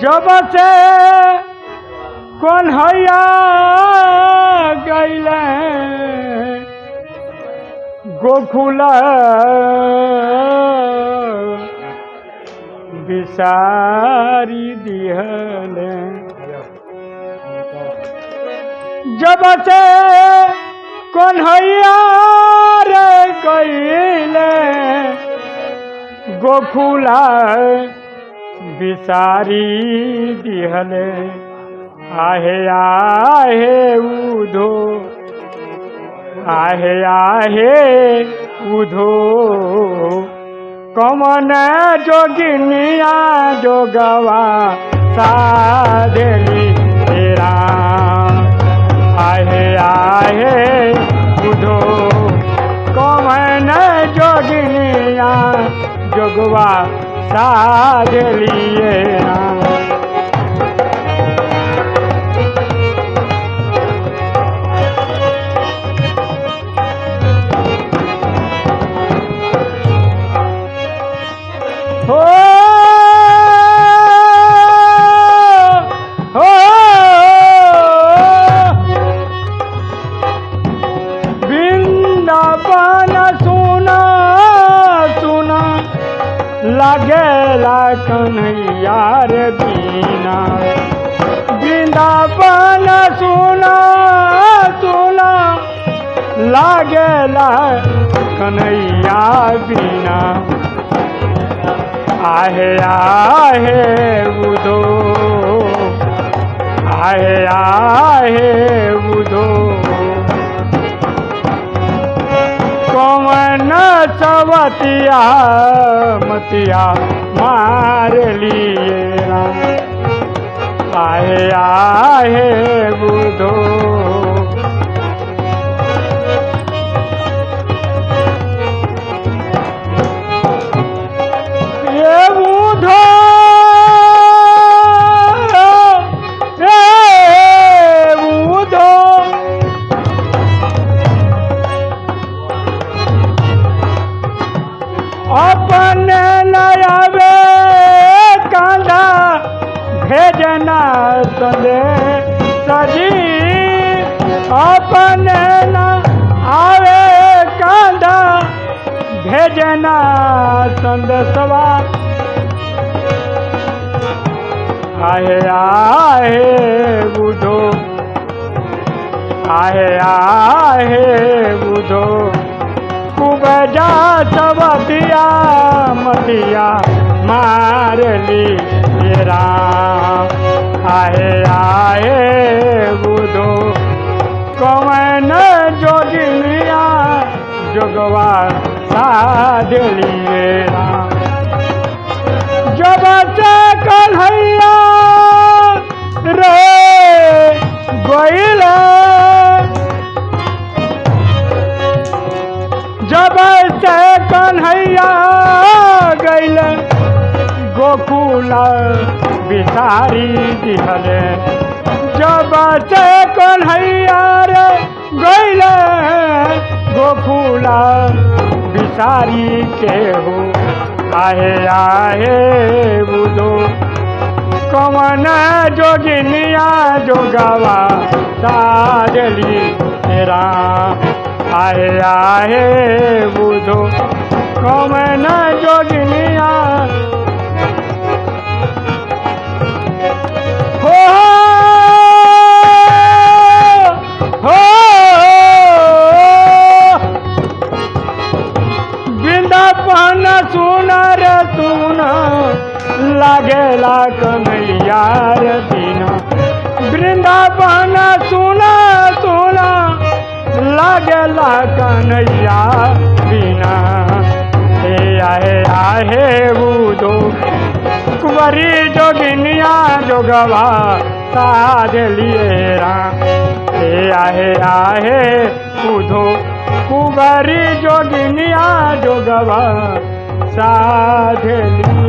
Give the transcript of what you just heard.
जब से कन्हैया गैले गोकुल बिसारी दिहले। जब से कन्हैया रे गैले गोकुला बिसारी दिहले, आहे आहे उधो, आहे आहे उधो। कमन जोगिनिया जोगवा साधली तेरा। आहे आहे उधो। Ah. लागेला कन्हैया रे बीना वृंदावन सुना सुना। लागेला कन्हैया बीना। आहे आहे बुधो, आहे आहे कौन सवतिया मतिया मार लिए आए आए बुधो भेजना संदे सजी। अपने न आवे कांदा भेजना संदसवा आहे आहे बुधो आहे आहे बुधो कुबजा सबतिया मतिया मार तेरा आहे आहे बुधो कौन जोगिनिया जोगवा साध लिए राम जब से कन्हैया रे गईले जब से कन्हैया गईले गोकुल बिसारी दिहले जब से कन्हैया रे गईले गोकुल बिसारी के हो आहे आहे बुधो कमन जोगिनिया जोगवा साजली तेरा। आहे आहे बुधो कमन जोगिनिया वृंदावन सुन लागेला कन्हैया रे बिना वृंदावन सुन सुन लागेला कन्हैया बिना हे आहे आहे बुधो कुंवरी जोगिनिया जोगवा साध लिए हे आहे आहे बुधो कुंवरी जोगिनिया जोगवा साध लिए